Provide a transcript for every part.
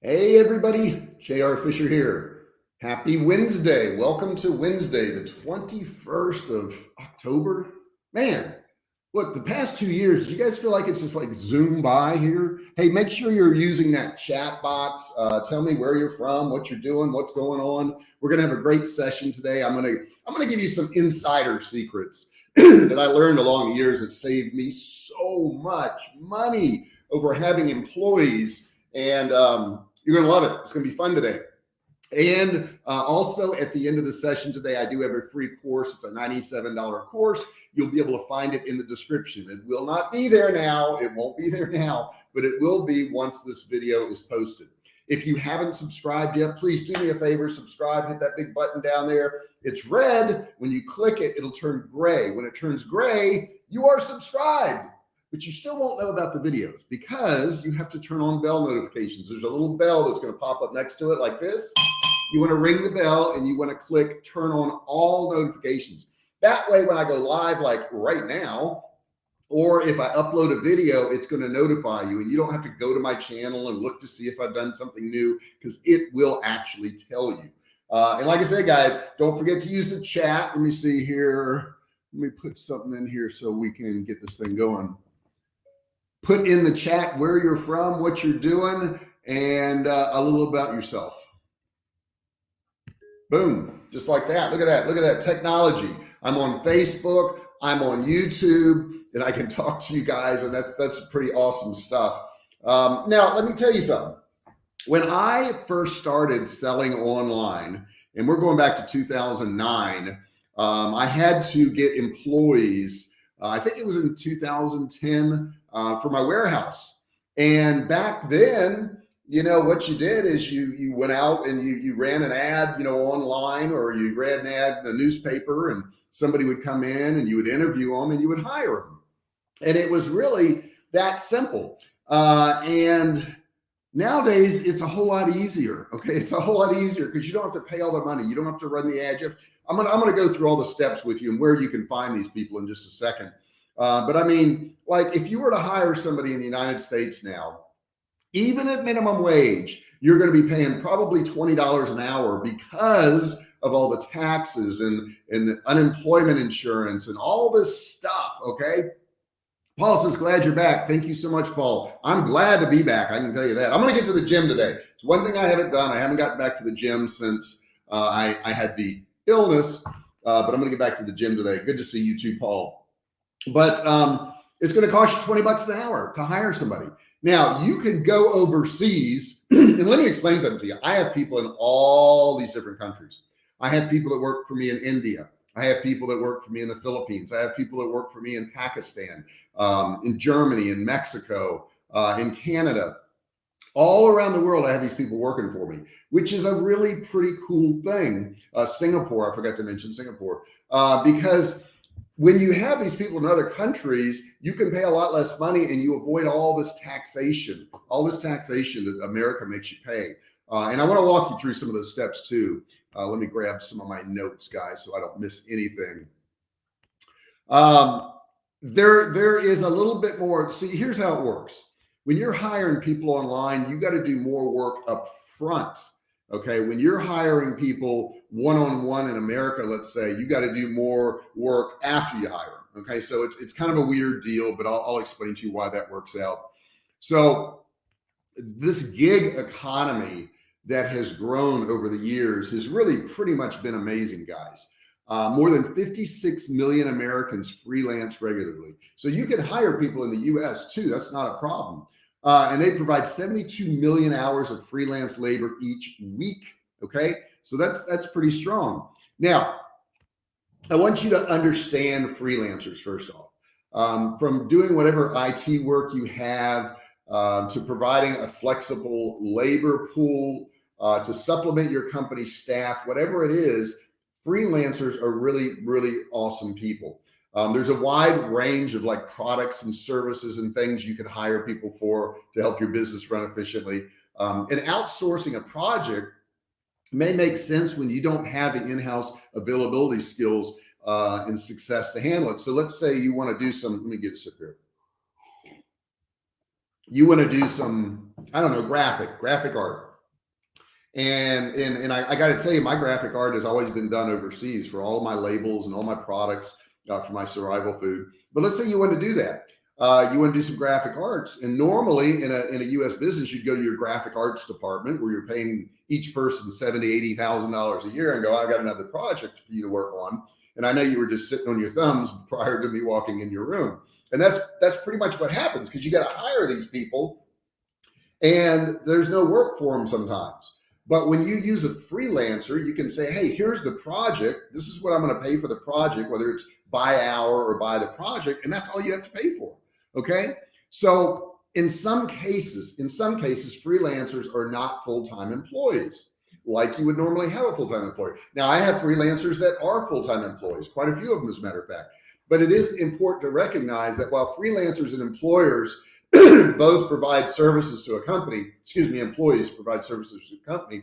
Hey everybody, JR Fisher here. Happy Wednesday. Welcome to Wednesday, the 21st of October. Man, look, the past two years, you guys feel like it's just like zoom by here? Hey, make sure you're using that chat box. Uh, tell me where you're from, what you're doing, what's going on. We're gonna have a great session today. I'm gonna I'm gonna give you some insider secrets that I learned along the years that saved me so much money over having employees and um, you're going to love it. It's going to be fun today. And uh, also at the end of the session today, I do have a free course. It's a $97 course. You'll be able to find it in the description. It will not be there now. It won't be there now, but it will be once this video is posted. If you haven't subscribed yet, please do me a favor, subscribe, hit that big button down there. It's red. When you click it, it'll turn gray. When it turns gray, you are subscribed but you still won't know about the videos because you have to turn on bell notifications. There's a little bell that's going to pop up next to it like this. You want to ring the bell and you want to click turn on all notifications. That way, when I go live, like right now, or if I upload a video, it's going to notify you and you don't have to go to my channel and look to see if I've done something new because it will actually tell you. Uh, and like I said, guys, don't forget to use the chat. Let me see here. Let me put something in here so we can get this thing going put in the chat where you're from, what you're doing, and uh, a little about yourself. Boom, just like that. Look at that. Look at that technology. I'm on Facebook. I'm on YouTube and I can talk to you guys and that's, that's pretty awesome stuff. Um, now, let me tell you something. When I first started selling online, and we're going back to 2009, um, I had to get employees. Uh, I think it was in 2010 uh, for my warehouse. And back then, you know, what you did is you, you went out and you, you ran an ad, you know, online or you ran an ad in the newspaper and somebody would come in and you would interview them and you would hire them. And it was really that simple. Uh, and nowadays it's a whole lot easier. Okay. It's a whole lot easier because you don't have to pay all the money. You don't have to run the ad. I'm going to, I'm going to go through all the steps with you and where you can find these people in just a second. Uh, but I mean, like if you were to hire somebody in the United States now, even at minimum wage, you're going to be paying probably $20 an hour because of all the taxes and, and unemployment insurance and all this stuff. Okay. Paul says, glad you're back. Thank you so much, Paul. I'm glad to be back. I can tell you that. I'm going to get to the gym today. It's one thing I haven't done. I haven't gotten back to the gym since uh, I, I had the illness, uh, but I'm going to get back to the gym today. Good to see you too, Paul but um, it's going to cost you 20 bucks an hour to hire somebody. Now you can go overseas and let me explain something to you. I have people in all these different countries. I have people that work for me in India. I have people that work for me in the Philippines. I have people that work for me in Pakistan, um, in Germany, in Mexico, uh, in Canada, all around the world. I have these people working for me, which is a really pretty cool thing. Uh, Singapore, I forgot to mention Singapore, uh, because when you have these people in other countries, you can pay a lot less money and you avoid all this taxation, all this taxation that America makes you pay. Uh, and I want to walk you through some of those steps too. Uh, let me grab some of my notes, guys, so I don't miss anything. Um, there, there is a little bit more. See, here's how it works. When you're hiring people online, you got to do more work up front Okay. When you're hiring people one-on-one in America, let's say you got to do more work after you hire them. Okay. So it's, it's kind of a weird deal, but I'll, I'll explain to you why that works out. So this gig economy that has grown over the years has really pretty much been amazing guys. Uh, more than 56 million Americans freelance regularly. So you can hire people in the US too. That's not a problem. Uh, and they provide 72 million hours of freelance labor each week. Okay. So that's, that's pretty strong. Now, I want you to understand freelancers first off, um, from doing whatever IT work you have um, to providing a flexible labor pool uh, to supplement your company staff, whatever it is, freelancers are really, really awesome people. Um, there's a wide range of like products and services and things you can hire people for to help your business run efficiently. Um, and outsourcing a project may make sense when you don't have the in-house availability skills uh, and success to handle it. So let's say you want to do some, let me get a sip here. You want to do some, I don't know, graphic, graphic art. And, and, and I, I got to tell you, my graphic art has always been done overseas for all my labels and all my products uh, for my survival food. But let's say you want to do that. Uh, you want to do some graphic arts. And normally in a, in a US business, you'd go to your graphic arts department where you're paying each person 70, $80,000 a year and go, I've got another project for you to work on. And I know you were just sitting on your thumbs prior to me walking in your room. And that's, that's pretty much what happens because you got to hire these people and there's no work for them sometimes. But when you use a freelancer, you can say, Hey, here's the project. This is what I'm going to pay for the project, whether it's by hour or by the project. And that's all you have to pay for. Okay. So in some cases, in some cases, freelancers are not full-time employees like you would normally have a full-time employee. Now I have freelancers that are full-time employees, quite a few of them as a matter of fact, but it is important to recognize that while freelancers and employers both provide services to a company, excuse me, employees provide services to a company,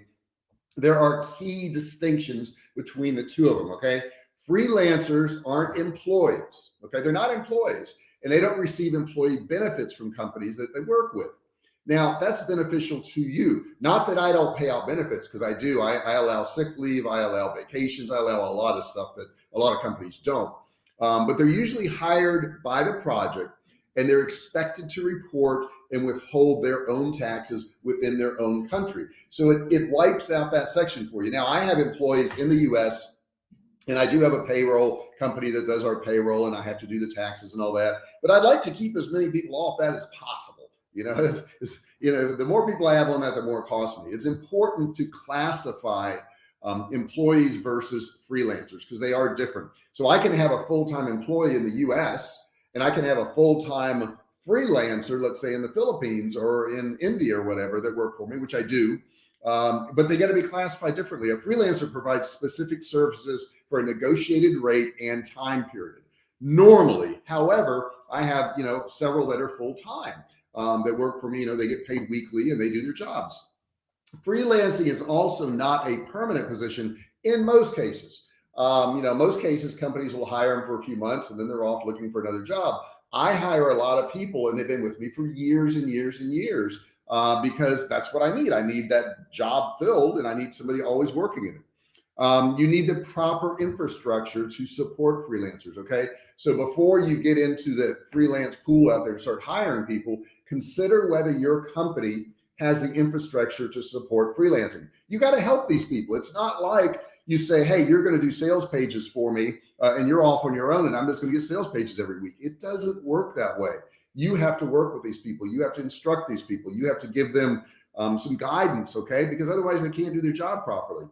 there are key distinctions between the two of them. Okay. Freelancers aren't employees. Okay. They're not employees and they don't receive employee benefits from companies that they work with. Now that's beneficial to you. Not that I don't pay out benefits because I do. I, I, allow sick leave, I allow vacations, I allow a lot of stuff that a lot of companies don't. Um, but they're usually hired by the project and they're expected to report and withhold their own taxes within their own country. So it, it wipes out that section for you. Now I have employees in the US and I do have a payroll company that does our payroll and I have to do the taxes and all that, but I'd like to keep as many people off that as possible. You know, you know, the more people I have on that, the more it costs me. It's important to classify um, employees versus freelancers because they are different. So I can have a full-time employee in the US and I can have a full-time freelancer, let's say in the Philippines or in India or whatever that work for me, which I do. Um, but they got to be classified differently. A freelancer provides specific services for a negotiated rate and time period. Normally, however, I have, you know, several that are full-time um, that work for me, you know, they get paid weekly and they do their jobs. Freelancing is also not a permanent position in most cases. Um, you know, most cases companies will hire them for a few months and then they're off looking for another job. I hire a lot of people and they've been with me for years and years and years uh, because that's what I need. I need that job filled and I need somebody always working in it. Um, you need the proper infrastructure to support freelancers. Okay. So before you get into the freelance pool out there and start hiring people, consider whether your company has the infrastructure to support freelancing. You got to help these people. It's not like you say, Hey, you're going to do sales pages for me uh, and you're off on your own and I'm just going to get sales pages every week. It doesn't work that way. You have to work with these people. You have to instruct these people. You have to give them um, some guidance. Okay. Because otherwise they can't do their job properly.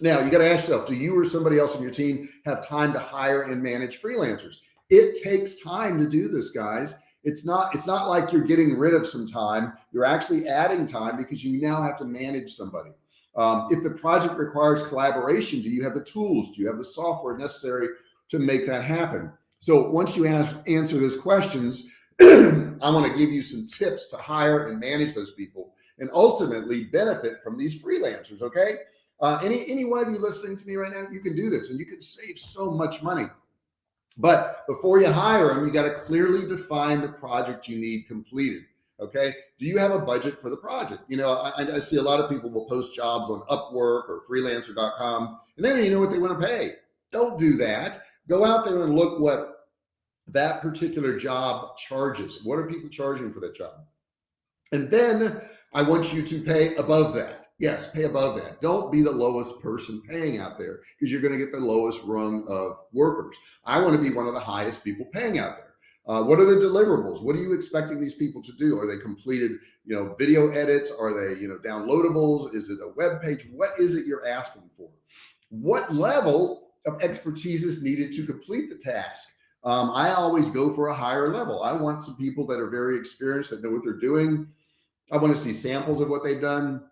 Now you got to ask yourself, do you or somebody else on your team have time to hire and manage freelancers? It takes time to do this guys. It's not, it's not like you're getting rid of some time. You're actually adding time because you now have to manage somebody. Um, if the project requires collaboration, do you have the tools? Do you have the software necessary to make that happen? So once you ask, answer those questions, I want to give you some tips to hire and manage those people and ultimately benefit from these freelancers. Okay. Uh, any, any one of you listening to me right now, you can do this and you can save so much money. But before you hire them, you got to clearly define the project you need completed. Okay. Do you have a budget for the project? You know, I, I see a lot of people will post jobs on Upwork or freelancer.com and then you know what they want to pay. Don't do that. Go out there and look what that particular job charges. What are people charging for that job? And then I want you to pay above that. Yes, pay above that. Don't be the lowest person paying out there because you're going to get the lowest rung of workers. I want to be one of the highest people paying out there. Uh, what are the deliverables? What are you expecting these people to do? Are they completed, you know, video edits? Are they, you know, downloadables? Is it a web page? What is it you're asking for? What level of expertise is needed to complete the task? Um, I always go for a higher level. I want some people that are very experienced that know what they're doing. I want to see samples of what they've done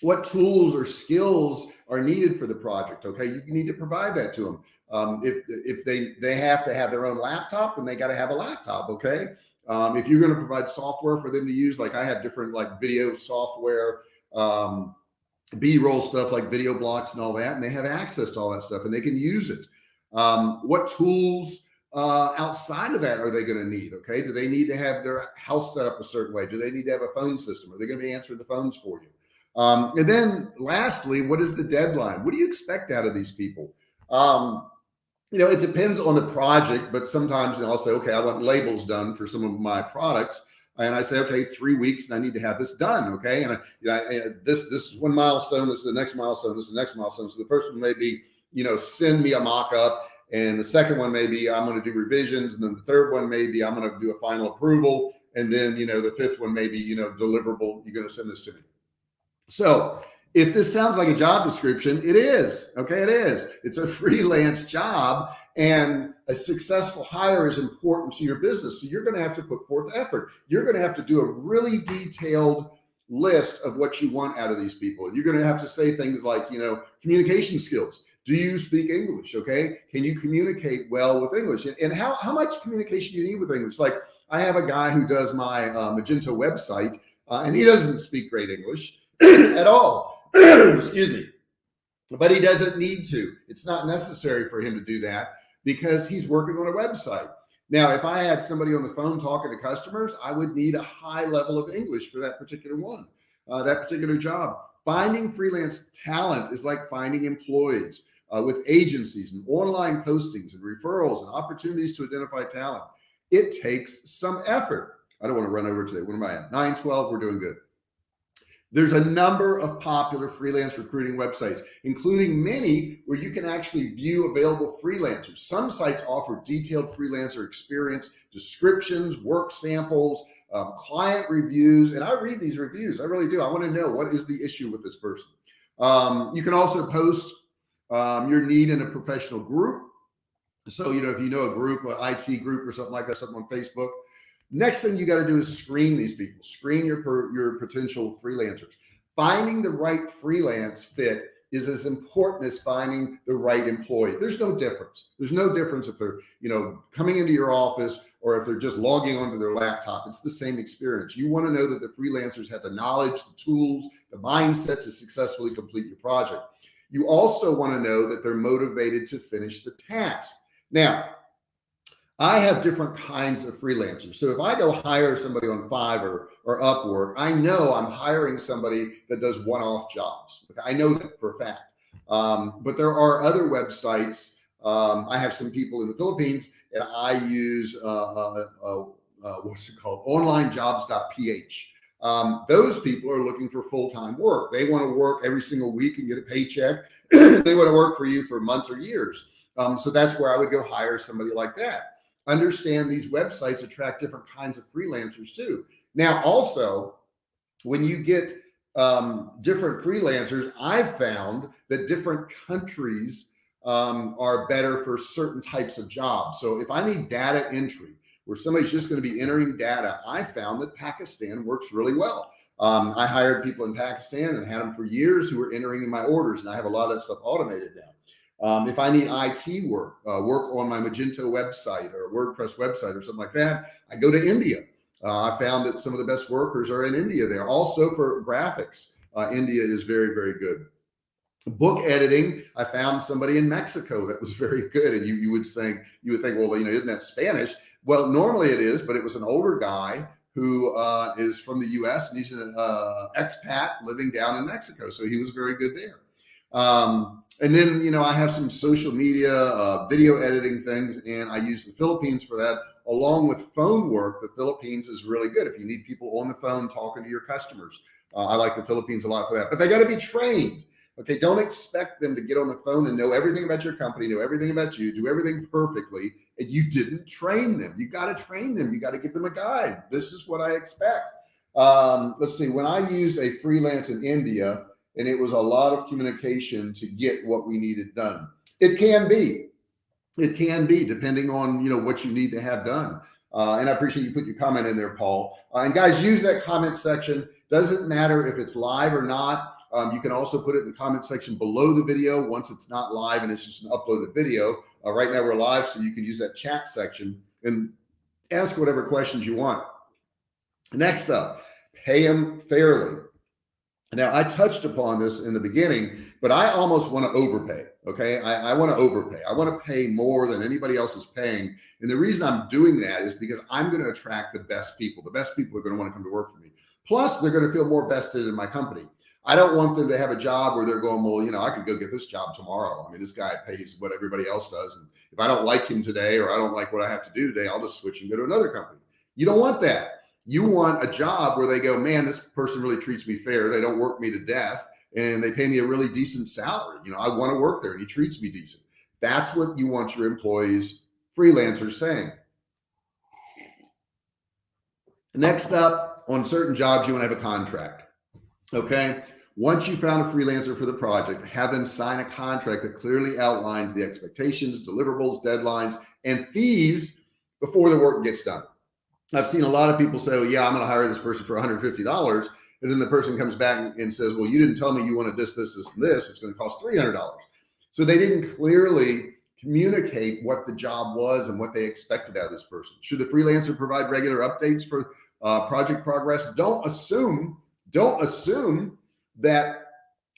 what tools or skills are needed for the project. Okay. You need to provide that to them. Um, if, if they, they have to have their own laptop, then they got to have a laptop. Okay. Um, if you're going to provide software for them to use, like I have different like video software, um, B-roll stuff like video blocks and all that, and they have access to all that stuff and they can use it. Um, what tools uh, outside of that are they going to need? Okay. Do they need to have their house set up a certain way? Do they need to have a phone system? Are they going to be answering the phones for you? Um, and then lastly, what is the deadline? What do you expect out of these people? Um, you know, it depends on the project, but sometimes I'll say, okay, I want labels done for some of my products. And I say, okay, three weeks and I need to have this done. Okay. And I, you know, I, this, this is one milestone. This is the next milestone. This is the next milestone. So the first one may be, you know, send me a mock-up. And the second one may be I'm going to do revisions. And then the third one may be I'm going to do a final approval. And then, you know, the fifth one may be, you know, deliverable. You're going to send this to me. So if this sounds like a job description, it is. Okay, it is. It's a freelance job and a successful hire is important to your business. So you're going to have to put forth effort. You're going to have to do a really detailed list of what you want out of these people. You're going to have to say things like, you know, communication skills. Do you speak English? Okay. Can you communicate well with English? And, and how, how much communication do you need with English? Like I have a guy who does my uh, Magento website uh, and he doesn't speak great English at all excuse me, but he doesn't need to. It's not necessary for him to do that because he's working on a website. Now, if I had somebody on the phone talking to customers, I would need a high level of English for that particular one, uh, that particular job. Finding freelance talent is like finding employees uh, with agencies and online postings and referrals and opportunities to identify talent. It takes some effort. I don't want to run over today. What am I at? 912. We're doing good. There's a number of popular freelance recruiting websites, including many where you can actually view available freelancers. Some sites offer detailed freelancer experience, descriptions, work samples, um, client reviews. And I read these reviews. I really do. I want to know what is the issue with this person. Um, you can also post um, your need in a professional group. So, you know, if you know a group, an IT group or something like that, something on Facebook, Next thing you got to do is screen these people, screen your, your potential freelancers. Finding the right freelance fit is as important as finding the right employee. There's no difference. There's no difference if they're, you know, coming into your office or if they're just logging onto their laptop. It's the same experience. You want to know that the freelancers have the knowledge, the tools, the mindset to successfully complete your project. You also want to know that they're motivated to finish the task. Now, I have different kinds of freelancers. So if I go hire somebody on Fiverr or Upwork, I know I'm hiring somebody that does one-off jobs. I know that for a fact. Um, but there are other websites. Um, I have some people in the Philippines and I use, uh, uh, uh, uh what's it called? Onlinejobs.ph. Um, those people are looking for full-time work. They want to work every single week and get a paycheck. they want to work for you for months or years. Um, so that's where I would go hire somebody like that understand these websites attract different kinds of freelancers too. Now, also, when you get um, different freelancers, I've found that different countries um, are better for certain types of jobs. So if I need data entry, where somebody's just going to be entering data, I found that Pakistan works really well. Um, I hired people in Pakistan and had them for years who were entering in my orders, and I have a lot of that stuff automated now. Um, if I need IT work, uh, work on my Magento website or WordPress website or something like that, I go to India. Uh, I found that some of the best workers are in India there. Also for graphics, uh, India is very, very good. Book editing, I found somebody in Mexico that was very good. And you, you would think, you would think, well, you know, isn't that Spanish? Well, normally it is, but it was an older guy who uh, is from the US and he's an uh, expat living down in Mexico. So he was very good there. Um, and then, you know, I have some social media, uh, video editing things, and I use the Philippines for that along with phone work. The Philippines is really good. If you need people on the phone talking to your customers, uh, I like the Philippines a lot for that, but they got to be trained. Okay. Don't expect them to get on the phone and know everything about your company, know everything about you, do everything perfectly. And you didn't train them. You got to train them. You got to give them a guide. This is what I expect. Um, let's see, when I used a freelance in India, and it was a lot of communication to get what we needed done. It can be, it can be depending on, you know, what you need to have done. Uh, and I appreciate you put your comment in there, Paul. Uh, and guys, use that comment section. Doesn't matter if it's live or not. Um, you can also put it in the comment section below the video once it's not live and it's just an uploaded video. Uh, right now we're live, so you can use that chat section and ask whatever questions you want. Next up, pay them fairly. Now I touched upon this in the beginning, but I almost want to overpay. Okay. I, I want to overpay. I want to pay more than anybody else is paying. And the reason I'm doing that is because I'm going to attract the best people. The best people are going to want to come to work for me. Plus they're going to feel more vested in my company. I don't want them to have a job where they're going, well, you know, I could go get this job tomorrow. I mean, this guy pays what everybody else does. And if I don't like him today, or I don't like what I have to do today, I'll just switch and go to another company. You don't want that. You want a job where they go, man, this person really treats me fair. They don't work me to death and they pay me a really decent salary. You know, I want to work there and he treats me decent. That's what you want your employees, freelancers saying. Next up on certain jobs, you want to have a contract. Okay. Once you found a freelancer for the project, have them sign a contract that clearly outlines the expectations, deliverables, deadlines, and fees before the work gets done. I've seen a lot of people say, oh, yeah, I'm going to hire this person for $150. And then the person comes back and says, well, you didn't tell me you wanted this, this, this, and this. It's going to cost $300. So they didn't clearly communicate what the job was and what they expected out of this person. Should the freelancer provide regular updates for uh, project progress? Don't assume don't assume that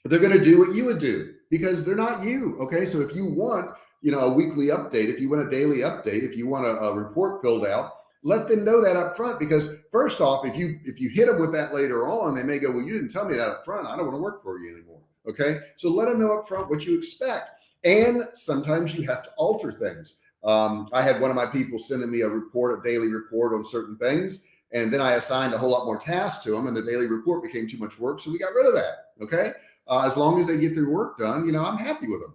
they're going to do what you would do because they're not you. Okay. So if you want, you know, a weekly update, if you want a daily update, if you want a, a report filled out, let them know that up front because first off, if you, if you hit them with that later on, they may go, well, you didn't tell me that up front. I don't want to work for you anymore. Okay. So let them know up front what you expect. And sometimes you have to alter things. Um, I had one of my people sending me a report, a daily report on certain things. And then I assigned a whole lot more tasks to them and the daily report became too much work. So we got rid of that. Okay. Uh, as long as they get their work done, you know, I'm happy with them.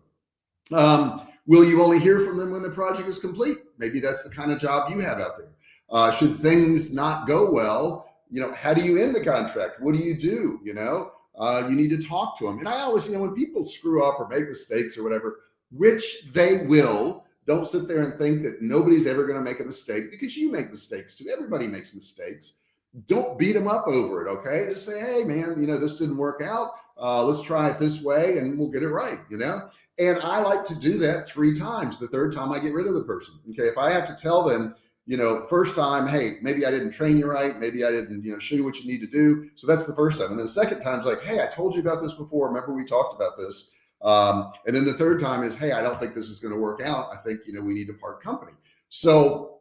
Um, will you only hear from them when the project is complete? Maybe that's the kind of job you have out there. Uh, should things not go well, you know, how do you end the contract? What do you do? You know, uh, you need to talk to them. And I always, you know, when people screw up or make mistakes or whatever, which they will, don't sit there and think that nobody's ever going to make a mistake because you make mistakes too. Everybody makes mistakes. Don't beat them up over it. Okay. Just say, Hey man, you know, this didn't work out. Uh, let's try it this way and we'll get it right. You know? And I like to do that three times. The third time I get rid of the person. Okay. If I have to tell them, you know, first time, Hey, maybe I didn't train you right. Maybe I didn't, you know, show you what you need to do. So that's the first time. And then the second time is like, Hey, I told you about this before. Remember we talked about this. Um, and then the third time is, hey, I don't think this is going to work out. I think, you know, we need to part company. So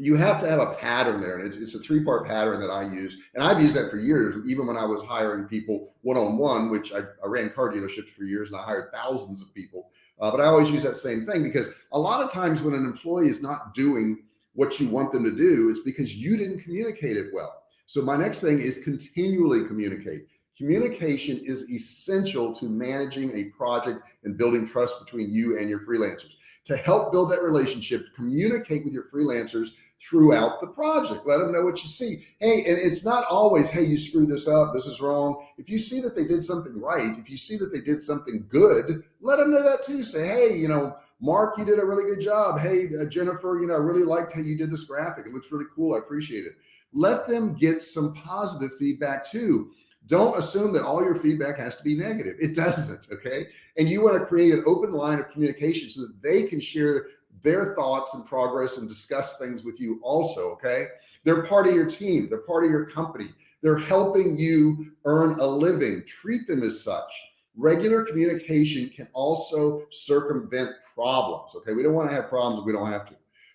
you have to have a pattern there. And it's, it's a three part pattern that I use. And I've used that for years, even when I was hiring people one-on-one, which I, I, ran car dealerships for years and I hired thousands of people. Uh, but I always use that same thing because a lot of times when an employee is not doing what you want them to do, it's because you didn't communicate it well. So my next thing is continually communicate. Communication is essential to managing a project and building trust between you and your freelancers. To help build that relationship, communicate with your freelancers throughout the project. Let them know what you see. Hey, and it's not always, hey, you screwed this up. This is wrong. If you see that they did something right, if you see that they did something good, let them know that too. Say, hey, you know, Mark, you did a really good job. Hey, uh, Jennifer, you know, I really liked how you did this graphic. It looks really cool. I appreciate it. Let them get some positive feedback too. Don't assume that all your feedback has to be negative. It doesn't. Okay. And you want to create an open line of communication so that they can share their thoughts and progress and discuss things with you also. Okay. They're part of your team. They're part of your company. They're helping you earn a living. Treat them as such. Regular communication can also circumvent problems. Okay. We don't want to have problems if we don't have to.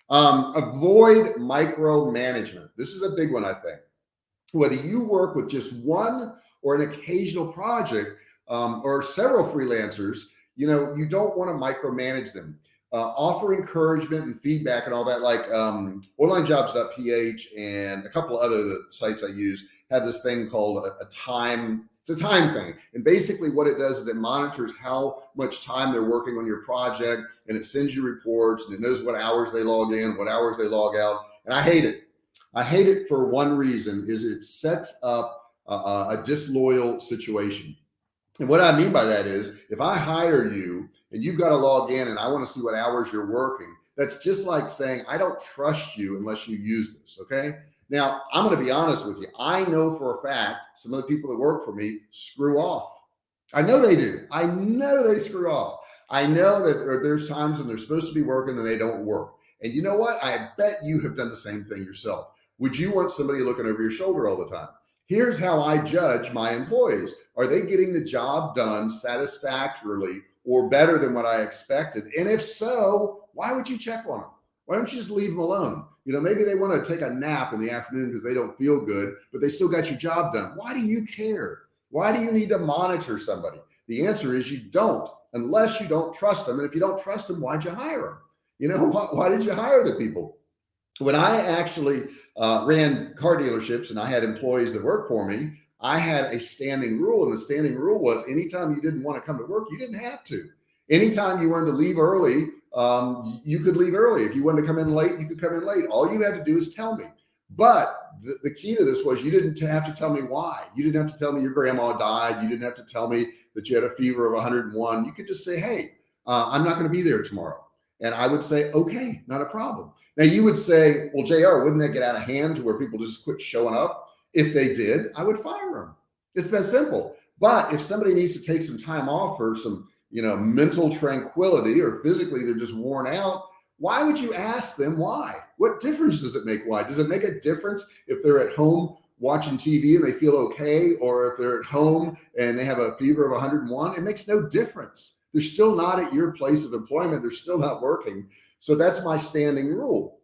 Um, avoid micromanagement. This is a big one, I think. Whether you work with just one or an occasional project um, or several freelancers, you know, you don't want to micromanage them. Uh, offer encouragement and feedback and all that like um, onlinejobs.ph and a couple of other sites I use have this thing called a, a time it's a time thing. And basically what it does is it monitors how much time they're working on your project and it sends you reports and it knows what hours they log in, what hours they log out. And I hate it. I hate it for one reason is it sets up a, a disloyal situation. And what I mean by that is if I hire you and you've got to log in and I want to see what hours you're working, that's just like saying, I don't trust you unless you use this. Okay. Now I'm going to be honest with you. I know for a fact, some of the people that work for me screw off. I know they do. I know they screw off. I know that there's times when they're supposed to be working and they don't work. And you know what? I bet you have done the same thing yourself. Would you want somebody looking over your shoulder all the time? Here's how I judge my employees. Are they getting the job done satisfactorily or better than what I expected? And if so, why would you check on them? Why don't you just leave them alone? You know, maybe they want to take a nap in the afternoon because they don't feel good, but they still got your job done. Why do you care? Why do you need to monitor somebody? The answer is you don't, unless you don't trust them. And if you don't trust them, why'd you hire them? You know, why, why did you hire the people? When I actually uh, ran car dealerships and I had employees that worked for me, I had a standing rule. And the standing rule was anytime you didn't want to come to work, you didn't have to. Anytime you wanted to leave early, um, you could leave early. If you wanted to come in late, you could come in late. All you had to do is tell me. But the, the key to this was you didn't have to tell me why. You didn't have to tell me your grandma died. You didn't have to tell me that you had a fever of 101. You could just say, hey, uh, I'm not going to be there tomorrow. And I would say, okay, not a problem. Now you would say, well, JR, wouldn't that get out of hand to where people just quit showing up? If they did, I would fire them. It's that simple. But if somebody needs to take some time off or some, you know, mental tranquility or physically they're just worn out, why would you ask them why? What difference does it make? Why does it make a difference if they're at home watching TV and they feel okay, or if they're at home and they have a fever of 101? It makes no difference. They're still not at your place of employment. They're still not working. So that's my standing rule.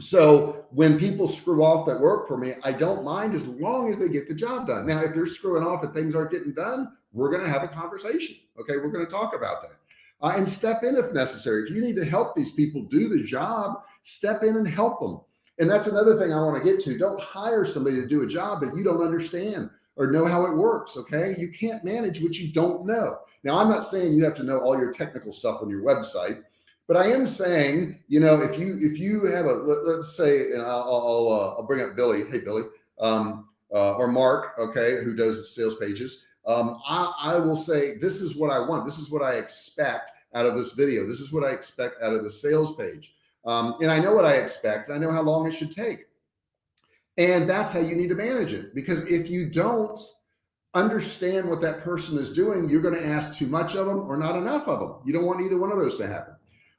So when people screw off that work for me, I don't mind as long as they get the job done. Now, if they're screwing off and things aren't getting done, we're going to have a conversation. Okay. We're going to talk about that uh, and step in if necessary. If you need to help these people do the job, step in and help them. And that's another thing I want to get to. Don't hire somebody to do a job that you don't understand or know how it works. Okay. You can't manage what you don't know. Now, I'm not saying you have to know all your technical stuff on your website, but I am saying, you know, if you, if you have a, let, us say, and I'll, I'll, uh, I'll bring up Billy. Hey, Billy, um, uh, or Mark, okay, who does sales pages. Um, I, I will say, this is what I want. This is what I expect out of this video. This is what I expect out of the sales page. Um, and I know what I expect. I know how long it should take. And that's how you need to manage it. Because if you don't understand what that person is doing, you're going to ask too much of them or not enough of them. You don't want either one of those to happen.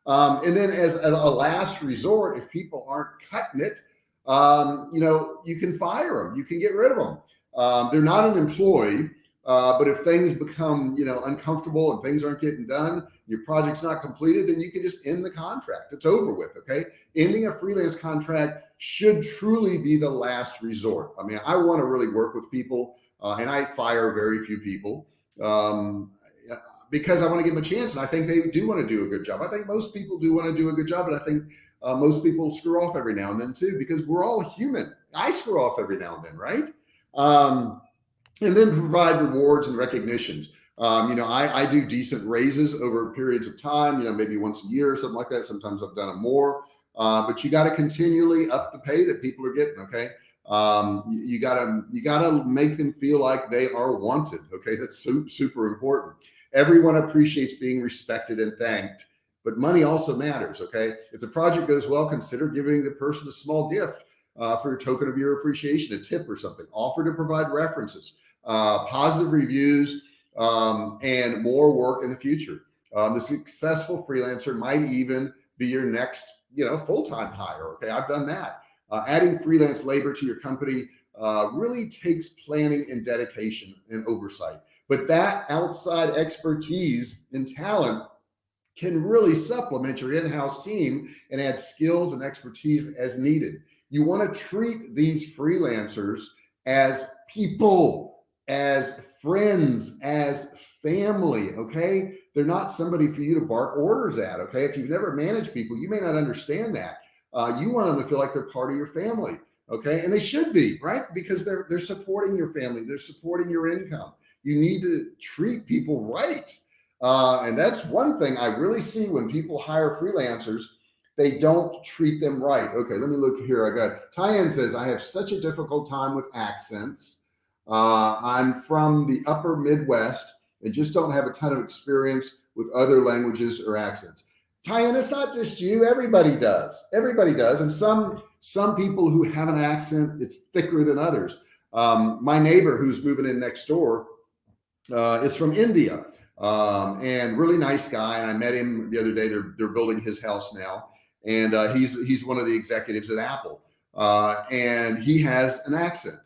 Um, and then as a, last resort, if people aren't cutting it, um, you know, you can fire them, you can get rid of them. Um, they're not an employee, uh, but if things become, you know, uncomfortable and things aren't getting done, your project's not completed, then you can just end the contract. It's over with. Okay. Ending a freelance contract should truly be the last resort. I mean, I want to really work with people uh, and I fire very few people. Um, because I want to give them a chance. And I think they do want to do a good job. I think most people do want to do a good job. And I think uh, most people screw off every now and then too, because we're all human. I screw off every now and then, right? Um, and then provide rewards and recognitions. Um, you know, I, I do decent raises over periods of time, you know, maybe once a year or something like that. Sometimes I've done it more, uh, but you got to continually up the pay that people are getting. Okay. Um, you, you, gotta, you gotta make them feel like they are wanted. Okay. That's super, super important. Everyone appreciates being respected and thanked, but money also matters. Okay. If the project goes well, consider giving the person a small gift uh, for a token of your appreciation, a tip or something, offer to provide references, uh, positive reviews, um, and more work in the future. Um, the successful freelancer might even be your next, you know, full-time hire. Okay. I've done that. Uh, adding freelance labor to your company uh, really takes planning and dedication and oversight. But that outside expertise and talent can really supplement your in-house team and add skills and expertise as needed. You want to treat these freelancers as people, as friends, as family. Okay. They're not somebody for you to bark orders at. Okay. If you've never managed people, you may not understand that. Uh, you want them to feel like they're part of your family. Okay. And they should be, right? Because they're, they're supporting your family. They're supporting your income you need to treat people right. Uh, and that's one thing I really see when people hire freelancers, they don't treat them right. Okay, let me look here. I got Tyann says, I have such a difficult time with accents. Uh, I'm from the upper Midwest and just don't have a ton of experience with other languages or accents. Tyann, it's not just you, everybody does. Everybody does. And some, some people who have an accent, it's thicker than others. Um, my neighbor who's moving in next door, uh, is from India um, and really nice guy. And I met him the other day. They're they're building his house now, and uh, he's he's one of the executives at Apple, uh, and he has an accent,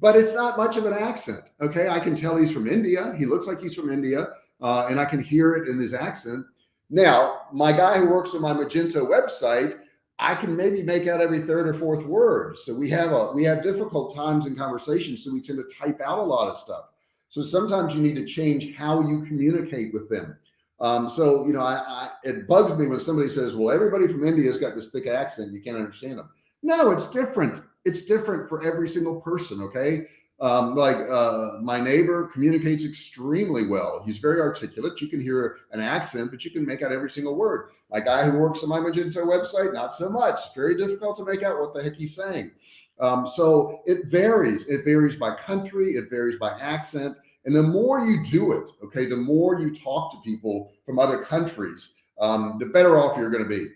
but it's not much of an accent. Okay, I can tell he's from India. He looks like he's from India, uh, and I can hear it in his accent. Now, my guy who works on my Magento website. I can maybe make out every third or fourth word. So we have a we have difficult times in conversation. So we tend to type out a lot of stuff. So sometimes you need to change how you communicate with them. Um, so, you know, I, I, it bugs me when somebody says, well, everybody from India has got this thick accent. You can't understand them. No, it's different. It's different for every single person. Okay. Um, like uh, my neighbor communicates extremely well. He's very articulate. You can hear an accent, but you can make out every single word. My guy who works on my Magento website, not so much. Very difficult to make out what the heck he's saying. Um, so it varies. It varies by country. It varies by accent. And the more you do it, okay, the more you talk to people from other countries, um, the better off you're going to be.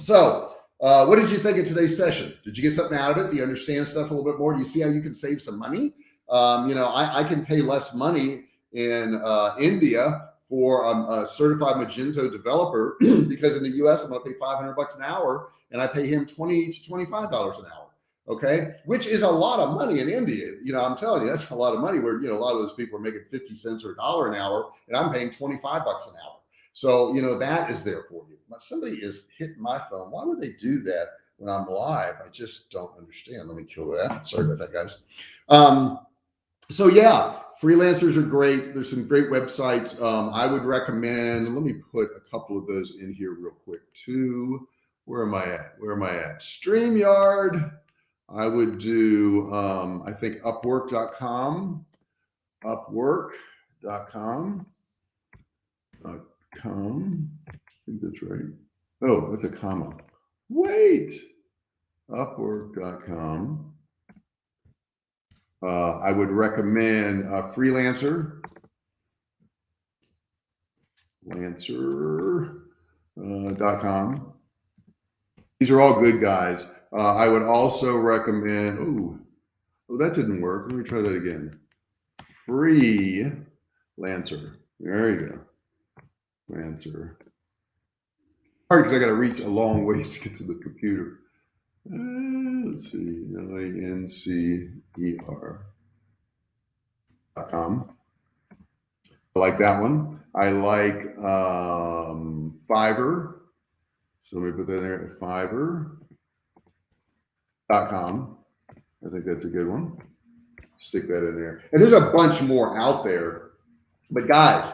So uh, what did you think of today's session? Did you get something out of it? Do you understand stuff a little bit more? Do you see how you can save some money? Um, you know, I, I, can pay less money in uh, India for a, a, certified Magento developer because in the US, I'm going to pay 500 bucks an hour and I pay him 20 to $25 an hour. Okay. Which is a lot of money in India. You know, I'm telling you, that's a lot of money where, you know, a lot of those people are making 50 cents or a dollar an hour and I'm paying 25 bucks an hour. So, you know, that is there for you. Somebody is hitting my phone. Why would they do that when I'm live? I just don't understand. Let me kill that. Sorry about that, guys. Um, so yeah, freelancers are great. There's some great websites. Um, I would recommend, let me put a couple of those in here real quick too. Where am I at? Where am I at? StreamYard. I would do, um, I think upwork.com, upwork.com. com. I think that's right. Oh, that's a comma. Wait. Upwork.com. Uh, I would recommend a freelancer. Lancer.com. Uh, These are all good guys. Uh, I would also recommend, oh, oh, that didn't work. Let me try that again. Free Lancer. There you go answer. Hard because I got to reach a long ways to get to the computer. Uh, let's see, L-A-N-C-E-R dot com. I like that one. I like um, Fiverr. So let me put that in there, Fiverr.com. I think that's a good one. Stick that in there. And there's a bunch more out there. But guys,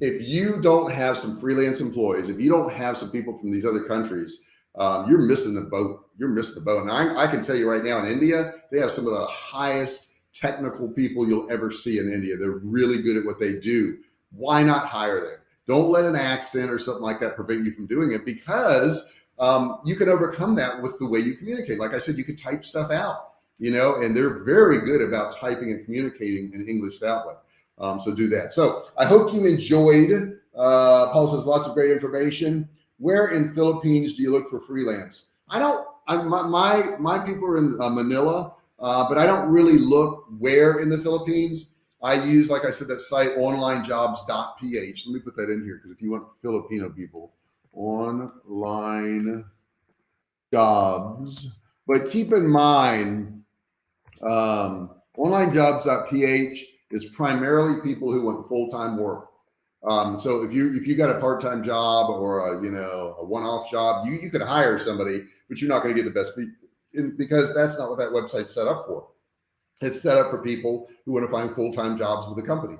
if you don't have some freelance employees, if you don't have some people from these other countries, um, you're missing the boat. You're missing the boat. And I, I, can tell you right now in India, they have some of the highest technical people you'll ever see in India. They're really good at what they do. Why not hire them? Don't let an accent or something like that prevent you from doing it because um, you can overcome that with the way you communicate. Like I said, you could type stuff out, you know, and they're very good about typing and communicating in English that way. Um, so do that. So I hope you enjoyed. Uh, Paul says lots of great information. Where in Philippines do you look for freelance? I don't. I, my, my my people are in uh, Manila, uh, but I don't really look where in the Philippines. I use, like I said, that site onlinejobs.ph. Let me put that in here because if you want Filipino people, online jobs. But keep in mind, um, onlinejobs.ph is primarily people who want full-time work. Um, so if you if you got a part-time job or a you know a one-off job, you you could hire somebody, but you're not going to get the best because that's not what that website's set up for. It's set up for people who want to find full-time jobs with a company.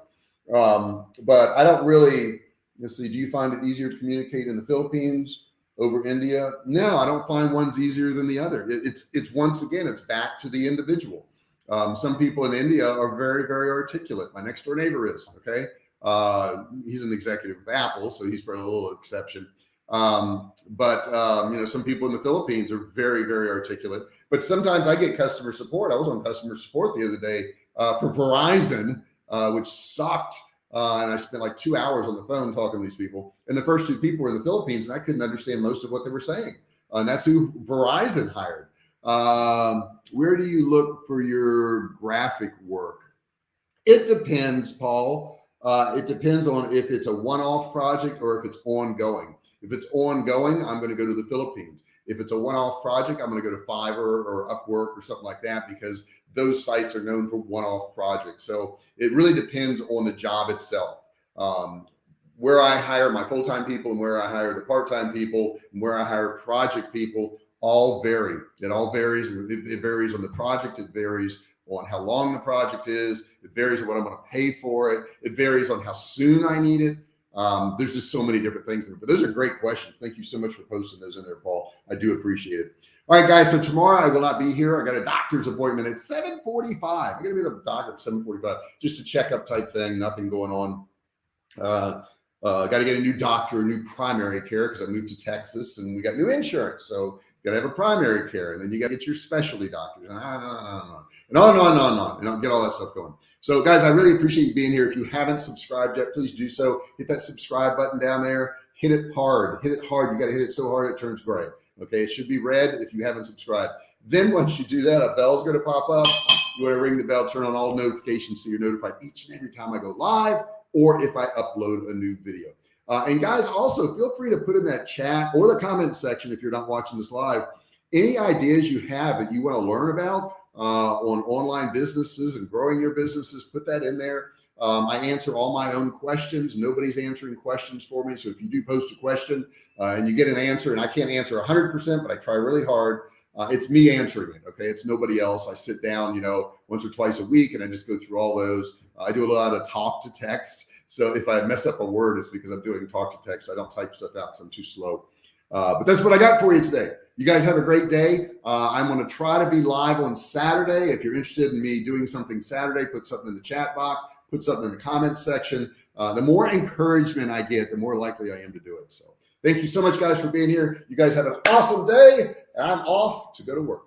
Um, but I don't really let's see. Do you find it easier to communicate in the Philippines over India? No, I don't find one's easier than the other. It, it's it's once again, it's back to the individual. Um, some people in India are very, very articulate. My next door neighbor is, okay. Uh, he's an executive with Apple, so he's probably a little exception. Um, but, um, you know, some people in the Philippines are very, very articulate, but sometimes I get customer support. I was on customer support the other day uh, for Verizon, uh, which sucked. Uh, and I spent like two hours on the phone talking to these people. And the first two people were in the Philippines, and I couldn't understand most of what they were saying. And that's who Verizon hired. Um, where do you look for your graphic work? It depends, Paul. Uh, it depends on if it's a one-off project or if it's ongoing. If it's ongoing, I'm going to go to the Philippines. If it's a one-off project, I'm going to go to Fiverr or Upwork or something like that because those sites are known for one-off projects. So it really depends on the job itself. Um, where I hire my full-time people and where I hire the part-time people and where I hire project people all vary. It all varies. It, varies on the project. It varies on how long the project is. It varies on what I'm going to pay for it. It varies on how soon I need it. Um, there's just so many different things. But those are great questions. Thank you so much for posting those in there, Paul. I do appreciate it. All right, guys. So tomorrow I will not be here. I got a doctor's appointment at 7:45. I'm gonna be at the doctor at 7:45, just a checkup type thing. Nothing going on. Uh, uh, got to get a new doctor, a new primary care because I moved to Texas and we got new insurance. So got to have a primary care and then you got to get your specialty doctors and on and on and on and on and on and on and I'll get all that stuff going. So guys, I really appreciate you being here. If you haven't subscribed yet, please do so. Hit that subscribe button down there. Hit it hard. Hit it hard. You got to hit it so hard it turns gray. Okay, it should be red if you haven't subscribed. Then once you do that, a bell's going to pop up. You want to ring the bell, turn on all notifications so you're notified each and every time I go live or if I upload a new video. Uh, and guys, also feel free to put in that chat or the comment section if you're not watching this live, any ideas you have that you want to learn about uh, on online businesses and growing your businesses, put that in there. Um, I answer all my own questions. Nobody's answering questions for me. So if you do post a question uh, and you get an answer and I can't answer 100%, but I try really hard, uh, it's me answering it. Okay. It's nobody else. I sit down, you know, once or twice a week and I just go through all those. I do a lot of talk to text. So if I mess up a word, it's because I'm doing talk to text. I don't type stuff out because I'm too slow. Uh, but that's what I got for you today. You guys have a great day. Uh, I'm going to try to be live on Saturday. If you're interested in me doing something Saturday, put something in the chat box, put something in the comment section. Uh, the more encouragement I get, the more likely I am to do it. So thank you so much, guys, for being here. You guys have an awesome day. And I'm off to go to work.